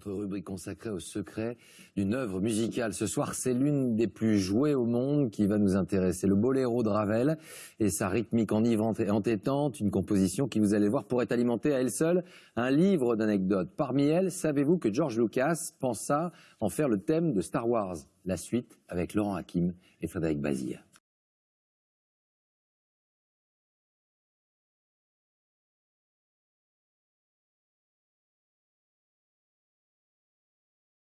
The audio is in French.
notre rubrique consacrée au secret d'une œuvre musicale. Ce soir, c'est l'une des plus jouées au monde qui va nous intéresser. Le boléro de Ravel et sa rythmique enivrante et entêtante, une composition qui, vous allez voir, pourrait alimenter à elle seule un livre d'anecdotes. Parmi elles, savez-vous que George Lucas pensa en faire le thème de Star Wars? La suite avec Laurent Hakim et Frédéric Bazille.